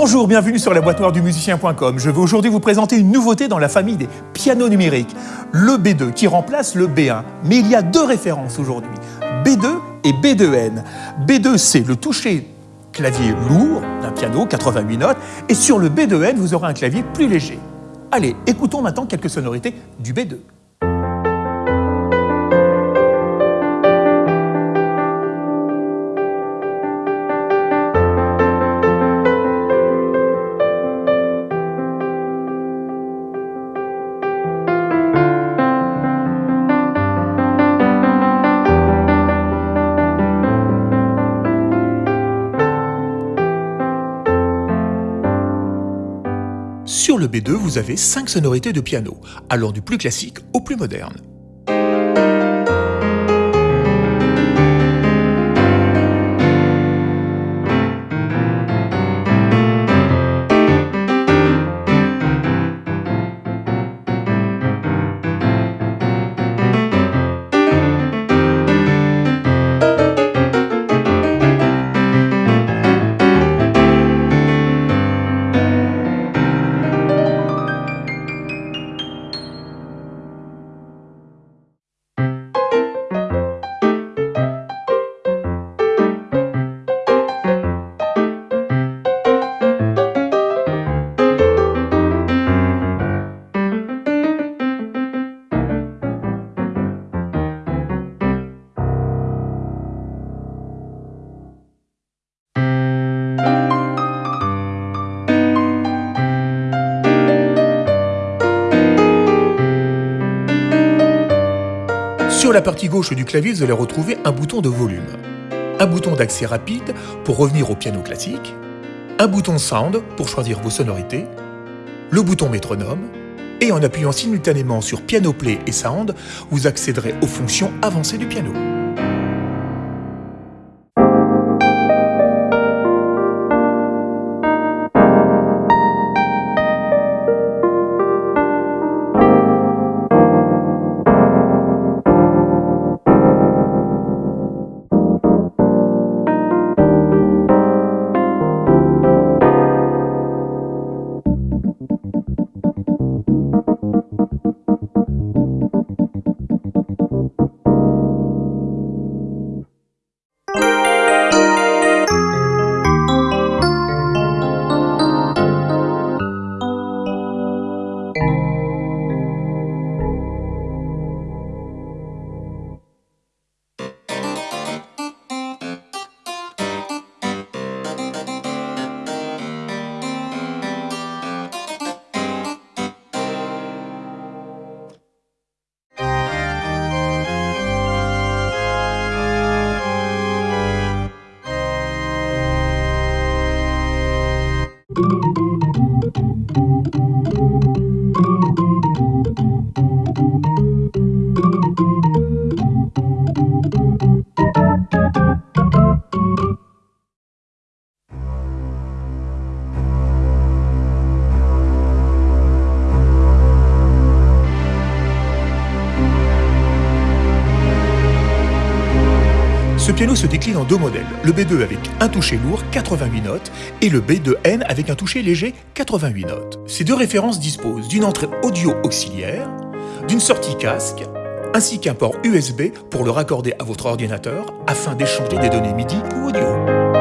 Bonjour, bienvenue sur la boîte noire du musicien.com. Je vais aujourd'hui vous présenter une nouveauté dans la famille des pianos numériques, le B2 qui remplace le B1. Mais il y a deux références aujourd'hui, B2 et B2N. B2 c'est le toucher clavier lourd d'un piano, 88 notes, et sur le B2N vous aurez un clavier plus léger. Allez, écoutons maintenant quelques sonorités du B2. Sur le B2, vous avez 5 sonorités de piano, allant du plus classique au plus moderne. Sur la partie gauche du clavier, vous allez retrouver un bouton de volume, un bouton d'accès rapide pour revenir au piano classique, un bouton Sound pour choisir vos sonorités, le bouton métronome, et en appuyant simultanément sur Piano Play et Sound, vous accéderez aux fonctions avancées du piano. Thank you. Ce piano se décline en deux modèles, le B2 avec un toucher lourd, 88 notes, et le B2N avec un toucher léger, 88 notes. Ces deux références disposent d'une entrée audio auxiliaire, d'une sortie casque, ainsi qu'un port USB pour le raccorder à votre ordinateur afin d'échanger des données MIDI ou audio.